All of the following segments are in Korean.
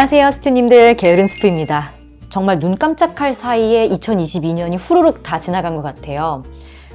안녕하세요 스튜님들. 게으른 스프입니다. 정말 눈 깜짝할 사이에 2022년이 후루룩 다 지나간 것 같아요.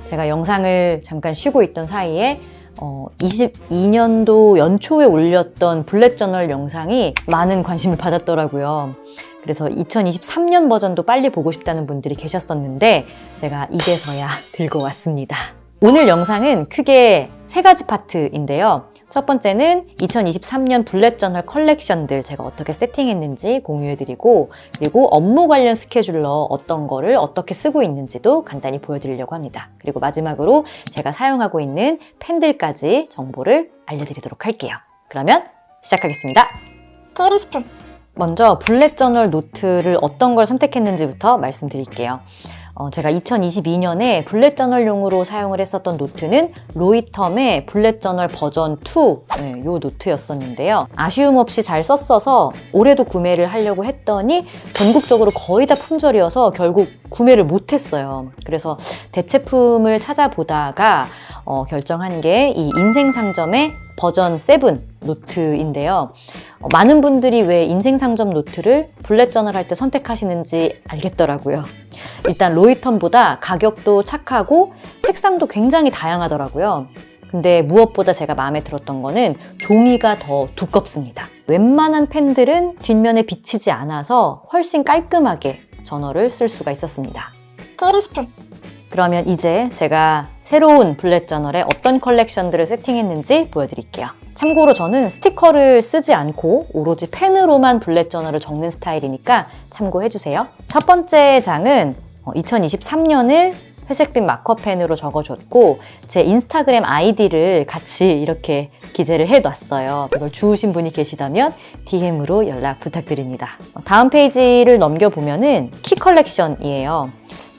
제가 영상을 잠깐 쉬고 있던 사이에 어, 22년도 연초에 올렸던 블랙저널 영상이 많은 관심을 받았더라고요. 그래서 2023년 버전도 빨리 보고 싶다는 분들이 계셨었는데 제가 이제서야 들고 왔습니다. 오늘 영상은 크게 세 가지 파트인데요 첫 번째는 2023년 bullet journal 컬렉션들 제가 어떻게 세팅했는지 공유해드리고 그리고 업무 관련 스케줄러 어떤 거를 어떻게 쓰고 있는지도 간단히 보여드리려고 합니다. 그리고 마지막으로 제가 사용하고 있는 펜들까지 정보를 알려드리도록 할게요. 그러면 시작하겠습니다. 게으른 스프 먼저 bullet journal 노트를 어떤 걸 선택했는지부터 말씀드릴게요. 어, 제가 2022년에 bullet journal용으로 사용을 했었던 노트는 로이텀의 bullet journal 버전 2, 네, 요 노트였었는데요. 아쉬움 없이 잘 썼어서 올해도 구매를 하려고 했더니 전국적으로 거의 다 품절이어서 결국 구매를 못했어요. 그래서 대체품을 찾아보다가 어, 결정한 게 이 인생상점의 버전 7 노트인데요. 어, 많은 분들이 왜 인생상점 노트를 bullet journal 할 때 선택하시는지 알겠더라고요. 일단 로이텀보다 가격도 착하고 색상도 굉장히 다양하더라고요. 근데 무엇보다 제가 마음에 들었던 거는 종이가 더 두껍습니다. 웬만한 펜들은 뒷면에 비치지 않아서 훨씬 깔끔하게 저널을 쓸 수가 있었습니다. 그러면 이제 제가 새로운 bullet journal에 어떤 컬렉션들을 세팅했는지 보여드릴게요. 참고로 저는 스티커를 쓰지 않고 오로지 펜으로만 bullet journal을 적는 스타일이니까 참고해주세요. 첫 번째 장은 2023년을 회색빛 마커펜으로 적어줬고 제 인스타그램 아이디를 같이 이렇게 기재를 해놨어요. 이걸 주우신 분이 계시다면 DM으로 연락 부탁드립니다. 다음 페이지를 넘겨보면 은 키 컬렉션이에요.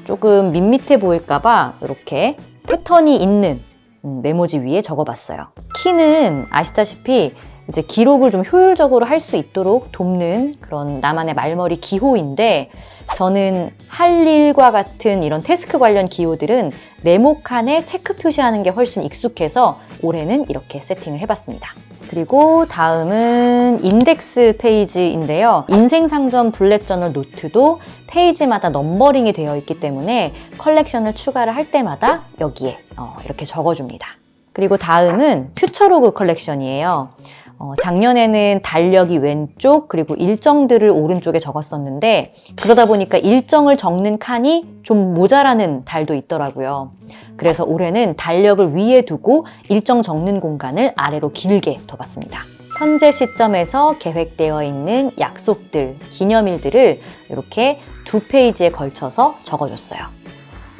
조금 밋밋해 보일까봐 이렇게 패턴이 있는 음, 메모지 위에 적어봤어요. key는 아시다시피 이제 기록을 좀 효율적으로 할 수 있도록 돕는 그런 나만의 말머리 기호인데 저는 할 일과 같은 이런 task 관련 기호들은 네모 칸에 체크 표시하는 게 훨씬 익숙해서 올해는 이렇게 세팅을 해봤습니다. 그리고 다음은 인덱스 페이지인데요. 인생상점 bullet journal 노트도 페이지마다 numbering이 되어 있기 때문에 컬렉션을 추가를 할 때마다 여기에 어, 이렇게 적어줍니다. 그리고 다음은 future log 컬렉션이에요. 어, 작년에는 달력이 왼쪽 그리고 일정들을 오른쪽에 적었었는데 그러다 보니까 일정을 적는 칸이 좀 모자라는 달도 있더라고요. 그래서 올해는 달력을 위에 두고 일정 적는 공간을 아래로 길게 둬봤습니다. 현재 시점에서 계획되어 있는 약속들, 기념일들을 이렇게 두 페이지에 걸쳐서 적어줬어요.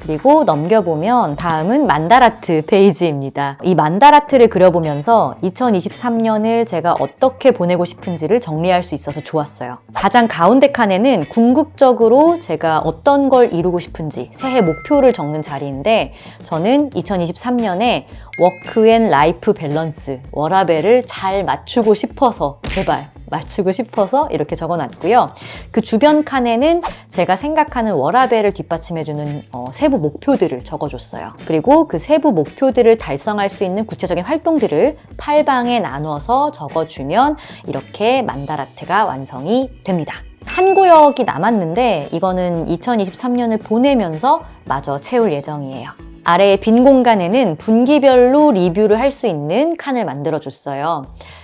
그리고 넘겨보면 다음은 만다라트 페이지입니다. 이 만다라트를 그려보면서 2023년을 제가 어떻게 보내고 싶은지를 정리할 수 있어서 좋았어요. 가장 가운데 칸에는 궁극적으로 제가 어떤 걸 이루고 싶은지 새해 목표를 적는 자리인데 저는 2023년에 work and life balance, 워라벨을 잘 맞추고 싶어서 제발 맞추고 싶어서 이렇게 적어놨고요. 그 주변 칸에는 제가 생각하는 워라벨을 뒷받침해주는 어, 세부 목표들을 적어줬어요. 그리고 그 세부 목표들을 달성할 수 있는 구체적인 활동들을 8방에 나눠서 적어주면 이렇게 만다라트가 완성이 됩니다. 한 구역이 남았는데 이거는 2023년을 보내면서 마저 채울 예정이에요. 아래의 빈 공간에는 분기별로 리뷰를 할 수 있는 칸을 만들어줬어요.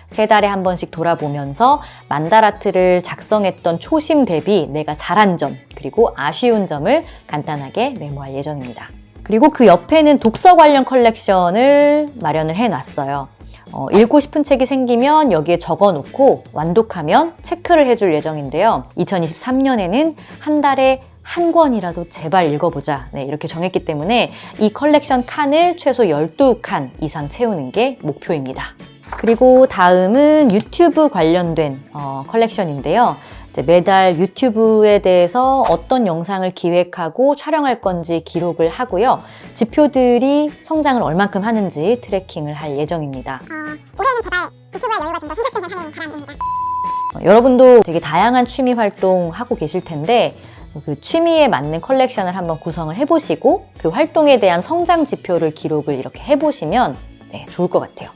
세 달에 한 번씩 돌아보면서 만다라트를 작성했던 초심 대비 내가 잘한 점 그리고 아쉬운 점을 간단하게 메모할 예정입니다. 그리고 그 옆에는 독서 관련 컬렉션을 마련을 해놨어요. 어, 읽고 싶은 책이 생기면 여기에 적어놓고 완독하면 체크를 해줄 예정인데요. 2023년에는 한 달에 한 권이라도 제발 읽어보자 네, 이렇게 정했기 때문에 이 컬렉션 칸을 최소 12칸 이상 채우는 게 목표입니다. 그리고 다음은 유튜브 관련된 어, 컬렉션인데요. 매달 유튜브에 대해서 어떤 영상을 기획하고 촬영할 건지 기록을 하고요. 지표들이 성장을 얼만큼 하는지 tracking을 할 예정입니다. 어, 올해는 제발 유튜브의 여유가 좀 더 생겼으면 하는 바람입니다 어, 여러분도 되게 다양한 취미 활동 하고 계실 텐데 그 취미에 맞는 컬렉션을 한번 구성을 해보시고 그 활동에 대한 성장 지표를 기록을 이렇게 해보시면 네, 좋을 것 같아요.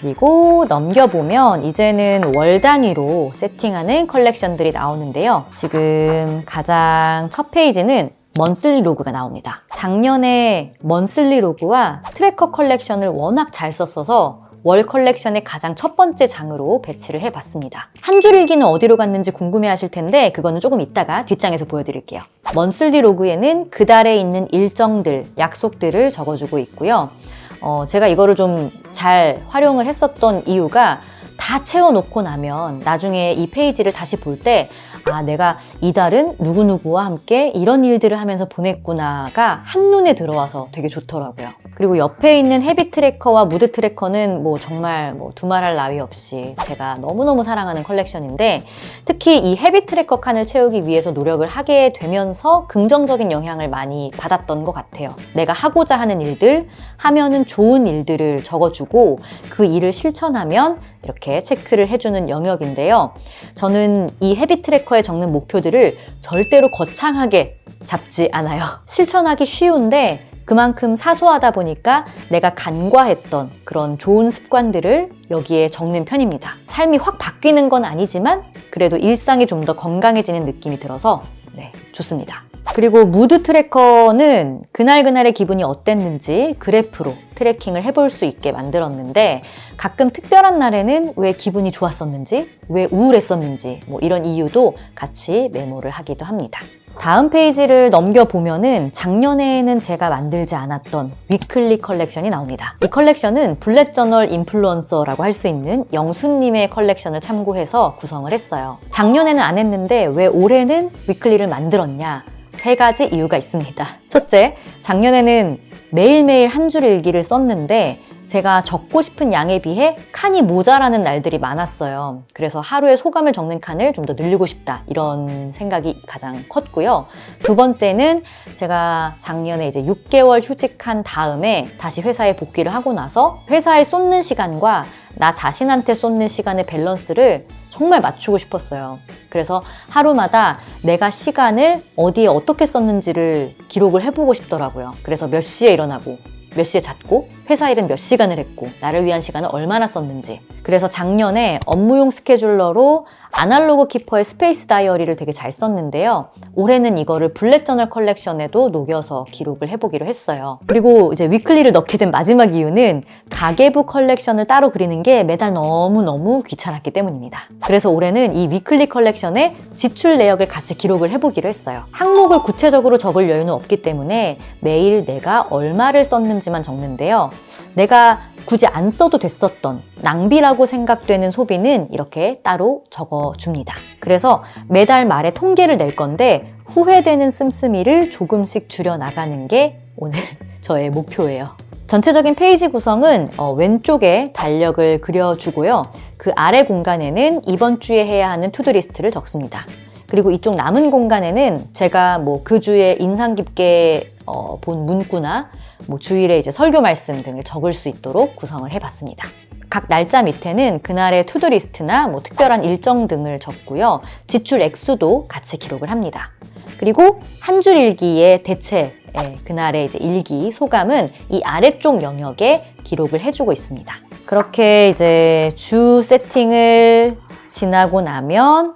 그리고 넘겨보면 이제는 월 단위로 세팅하는 컬렉션들이 나오는데요. 지금 가장 첫 페이지는 monthly log가 나옵니다. 작년에 monthly log와 tracker 컬렉션을 워낙 잘 썼어서 월 컬렉션의 가장 첫 번째 장으로 배치를 해봤습니다. 한 줄 일기는 어디로 갔는지 궁금해 하실 텐데 그거는 조금 이따가 뒷장에서 보여드릴게요. monthly log에는 그 달에 있는 일정들, 약속들을 적어주고 있고요. 어, 제가 이거를 좀 잘 활용을 했었던 이유가 다 채워놓고 나면 나중에 이 페이지를 다시 볼 때 아, 내가 이달은 누구누구와 함께 이런 일들을 하면서 보냈구나가 한눈에 들어와서 되게 좋더라고요. 그리고 옆에 있는 habit tracker와 mood tracker는 뭐 정말 뭐 두말할 나위 없이 제가 너무너무 사랑하는 컬렉션인데 특히 이 habit tracker 칸을 채우기 위해서 노력을 하게 되면서 긍정적인 영향을 많이 받았던 것 같아요. 내가 하고자 하는 일들, 하면은 좋은 일들을 적어주고 그 일을 실천하면 이렇게 체크를 해주는 영역인데요. 저는 이 헤비 트래커에 적는 목표들을 절대로 거창하게 잡지 않아요. 실천하기 쉬운데 그만큼 사소하다 보니까 내가 간과했던 그런 좋은 습관들을 여기에 적는 편입니다. 삶이 확 바뀌는 건 아니지만 그래도 일상이 좀 더 건강해지는 느낌이 들어서 네, 좋습니다. 그리고 mood tracker는 그날그날의 기분이 어땠는지 그래프로 tracking을 해볼 수 있게 만들었는데 가끔 특별한 날에는 왜 기분이 좋았었는지, 왜 우울했었는지 뭐 이런 이유도 같이 메모를 하기도 합니다. 다음 페이지를 넘겨보면은 작년에는 제가 만들지 않았던 weekly 컬렉션이 나옵니다. 이 컬렉션은 bullet journal 인플루언서라고 할 수 있는 영수님의 컬렉션을 참고해서 구성을 했어요. 작년에는 안 했는데 왜 올해는 weekly를 만들었냐? 세 가지 이유가 있습니다. 첫째, 작년에는 매일매일 한 줄 일기를 썼는데 제가 적고 싶은 양에 비해 칸이 모자라는 날들이 많았어요. 그래서 하루에 소감을 적는 칸을 좀 더 늘리고 싶다. 이런 생각이 가장 컸고요. 두 번째는 제가 작년에 이제 6개월 휴직한 다음에 다시 회사에 복귀를 하고 나서 회사에 쏟는 시간과 나 자신한테 쏟는 시간의 밸런스를 정말 맞추고 싶었어요. 그래서 하루마다 내가 시간을 어디에 어떻게 썼는지를 기록을 해보고 싶더라고요. 그래서 몇 시에 일어나고 몇 시에 잤고 회사 일은 몇 시간을 했고 나를 위한 시간을 얼마나 썼는지. 그래서 작년에 업무용 스케줄러로 아날로그 키퍼의 스페이스 다이어리를 되게 잘 썼는데요. 올해는 이거를 bullet journal 컬렉션에도 녹여서 기록을 해보기로 했어요. 그리고 이제 weekly를 넣게 된 마지막 이유는 가계부 컬렉션을 따로 그리는 게 매달 너무너무 귀찮았기 때문입니다. 그래서 올해는 이 weekly 컬렉션에 지출 내역을 같이 기록을 해보기로 했어요. 항목을 구체적으로 적을 여유는 없기 때문에 매일 내가 얼마를 썼는지만 적는데요 내가 굳이 안 써도 됐었던 낭비라고 생각되는 소비는 이렇게 따로 적어줍니다. 그래서 매달 말에 통계를 낼 건데 후회되는 씀씀이를 조금씩 줄여 나가는 게 올해 저의 목표예요. 전체적인 페이지 구성은 어, 왼쪽에 달력을 그려주고요. 그 아래 공간에는 이번 주에 해야 하는 to-do list를 적습니다. 그리고 이쪽 남은 공간에는 제가 뭐 그 주에 인상 깊게 어, 본 문구나 뭐 주일에 이제 설교 말씀 등을 적을 수 있도록 구성을 해봤습니다. 각 날짜 밑에는 그날의 to-do list나 뭐 특별한 일정 등을 적고요. 지출 액수도 같이 기록을 합니다. 그리고 한 줄 일기의 대체 예, 그날의 이제 일기 소감은 이 아래쪽 영역에 기록을 해주고 있습니다. 그렇게 이제 주 세팅을 지나고 나면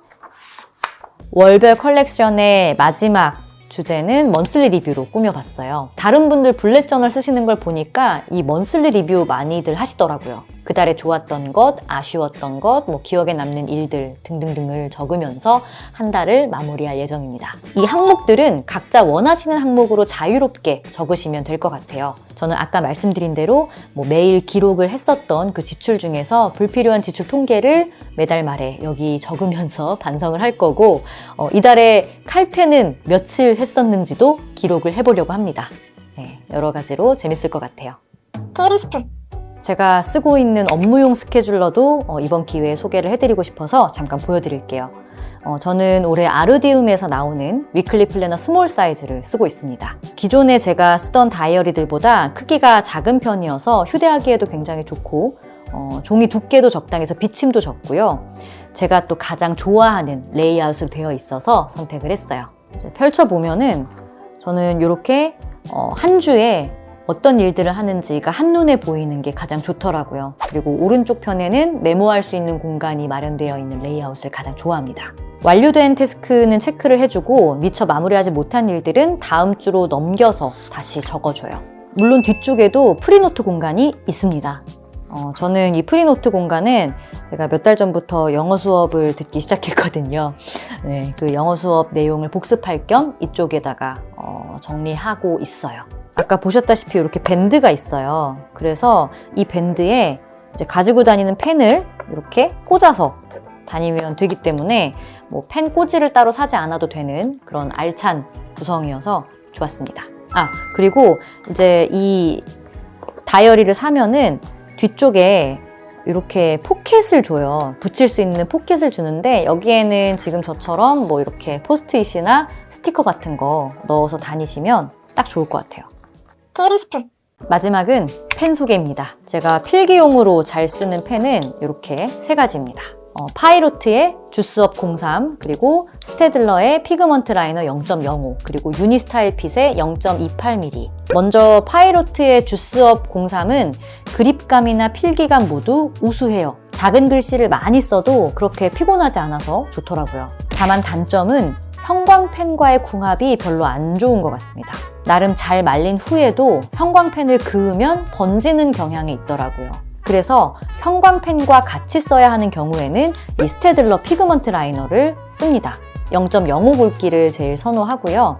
월별 컬렉션의 마지막 주제는 먼슬리 리뷰로 꾸며봤어요. 다른 분들 블랙 저널 쓰시는 걸 보니까 이 먼슬리 리뷰 많이들 하시더라고요. 그달에 좋았던 것, 아쉬웠던 것, 뭐 기억에 남는 일들 등등등을 적으면서 한 달을 마무리할 예정입니다. 이 항목들은 각자 원하시는 항목으로 자유롭게 적으시면 될 것 같아요. 저는 아까 말씀드린 대로 뭐 매일 기록을 했었던 그 지출 중에서 불필요한 지출 통계를 매달 말에 여기 적으면서 반성을 할 거고 어, 이달에 칼퇴는 며칠 했었는지도 기록을 해보려고 합니다. 네, 여러 가지로 재밌을 것 같아요. 게으른 스푼 제가 쓰고 있는 업무용 스케줄러도 어, 이번 기회에 소개를 해드리고 싶어서 잠깐 보여드릴게요. 어, 저는 올해 아르디움에서 나오는 weekly planner small 사이즈를 쓰고 있습니다. 기존에 제가 쓰던 다이어리들보다 크기가 작은 편이어서 휴대하기에도 굉장히 좋고 어, 종이 두께도 적당해서 비침도 적고요. 제가 또 가장 좋아하는 레이아웃으로 되어 있어서 선택을 했어요. 펼쳐보면은 저는 이렇게 어, 한 주에 어떤 일들을 하는지가 한눈에 보이는 게 가장 좋더라고요. 그리고 오른쪽 편에는 메모할 수 있는 공간이 마련되어 있는 레이아웃을 가장 좋아합니다. 완료된 task는 체크를 해주고 미처 마무리하지 못한 일들은 다음 주로 넘겨서 다시 적어줘요. 물론 뒤쪽에도 free note 공간이 있습니다. 어, 저는 이 free note 공간은 제가 몇 달 전부터 영어 수업을 듣기 시작했거든요. 네, 그 영어 수업 내용을 복습할 겸 이쪽에다가 어, 정리하고 있어요. 아까 보셨다시피 이렇게 밴드가 있어요. 그래서 이 밴드에 이제 가지고 다니는 펜을 이렇게 꽂아서 다니면 되기 때문에 뭐 펜 꽂이를 따로 사지 않아도 되는 그런 알찬 구성이어서 좋았습니다. 아, 그리고 이제 이 다이어리를 사면은 뒤쪽에 이렇게 포켓을 줘요. 붙일 수 있는 포켓을 주는데 여기에는 지금 저처럼 뭐 이렇게 포스트잇이나 스티커 같은 거 넣어서 다니시면 딱 좋을 것 같아요. 게으른 스푼 마지막은 펜 소개입니다. 제가 필기용으로 잘 쓰는 펜은 이렇게 세 가지입니다. 어, 파이로트의 주스업 03, 그리고 스테들러의 피그먼트 라이너 0.05, 그리고 유니스타일 핏의 0.28mm. 먼저 파이로트의 주스업 03은 그립감이나 필기감 모두 우수해요. 작은 글씨를 많이 써도 그렇게 피곤하지 않아서 좋더라고요. 다만 단점은 형광펜과의 궁합이 별로 안 좋은 것 같습니다. 나름 잘 말린 후에도 형광펜을 그으면 번지는 경향이 있더라고요. 그래서 형광펜과 같이 써야 하는 경우에는 이 스테들러 피그먼트 라이너를 씁니다. 0.05 굵기를 제일 선호하고요.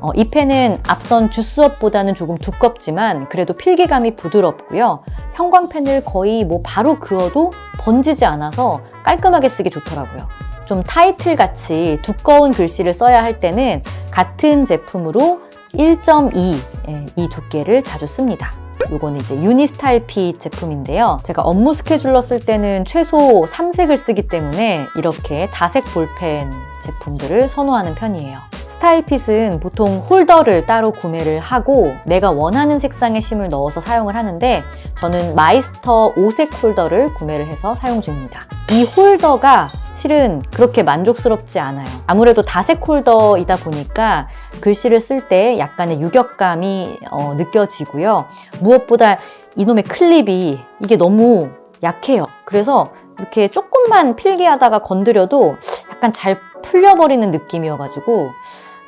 어, 이 펜은 앞선 주스업보다는 조금 두껍지만 그래도 필기감이 부드럽고요. 형광펜을 거의 뭐 바로 그어도 번지지 않아서 깔끔하게 쓰기 좋더라고요. 좀 타이틀 같이 두꺼운 글씨를 써야 할 때는 같은 제품으로 1.2 예, 이 두께를 자주 씁니다. 요거는 이제 유니스타일 핏 제품인데요. 제가 업무 스케줄러 쓸 때는 최소 3색을 쓰기 때문에 이렇게 다색 볼펜 제품들을 선호하는 편이에요. 스타일핏은 보통 홀더를 따로 구매를 하고 내가 원하는 색상의 심을 넣어서 사용을 하는데 저는 마이스터 5색 홀더를 구매를 해서 사용 중입니다. 이 홀더가 실은 그렇게 만족스럽지 않아요. 아무래도 다색 홀더이다 보니까 글씨를 쓸 때 약간의 유격감이 어, 느껴지고요. 무엇보다 이놈의 클립이 이게 너무 약해요. 그래서 이렇게 조금만 필기하다가 건드려도 약간 잘 풀려버리는 느낌이어가지고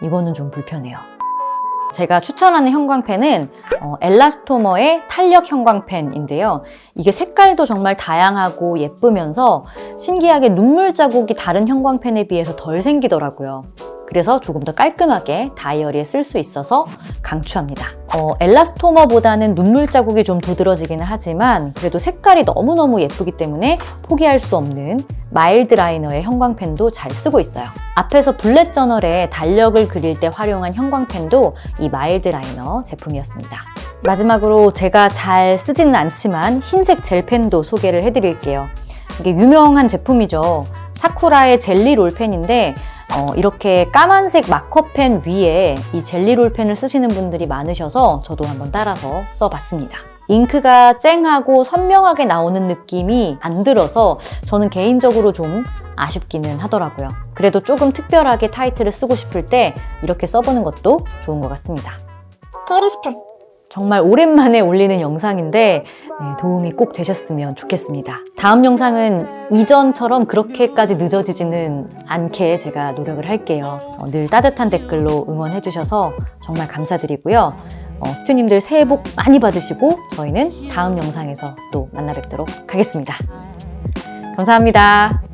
이거는 좀 불편해요. 제가 추천하는 형광펜은 어, 엘라스토머의 탄력 형광펜인데요. 이게 색깔도 정말 다양하고 예쁘면서 신기하게 눈물 자국이 다른 형광펜에 비해서 덜 생기더라고요. 그래서 조금 더 깔끔하게 다이어리에 쓸 수 있어서 강추합니다. 어, 엘라스토머보다는 눈물 자국이 좀 도드러지기는 하지만 그래도 색깔이 너무너무 예쁘기 때문에 포기할 수 없는 마일드 라이너의 형광펜도 잘 쓰고 있어요. 앞에서 bullet journal에 달력을 그릴 때 활용한 형광펜도 이 마일드 라이너 제품이었습니다. 마지막으로 제가 잘 쓰지는 않지만 흰색 젤펜도 소개를 해드릴게요. 이게 유명한 제품이죠. 사쿠라의 젤리 롤펜인데 어, 이렇게 까만색 마커펜 위에 이 젤리 롤 펜을 쓰시는 분들이 많으셔서 저도 한번 따라서 써봤습니다. 잉크가 쨍하고 선명하게 나오는 느낌이 안 들어서 저는 개인적으로 좀 아쉽기는 하더라고요. 그래도 조금 특별하게 타이틀을 쓰고 싶을 때 이렇게 써보는 것도 좋은 것 같습니다. 게으른 스푼 정말 오랜만에 올리는 영상인데 네, 도움이 꼭 되셨으면 좋겠습니다. 다음 영상은 이전처럼 그렇게까지 늦어지지는 않게 제가 노력을 할게요. 어, 늘 따뜻한 댓글로 응원해 주셔서 정말 감사드리고요. 어, 스튜님들 새해 복 많이 받으시고 저희는 다음 영상에서 또 만나 뵙도록 하겠습니다. 감사합니다.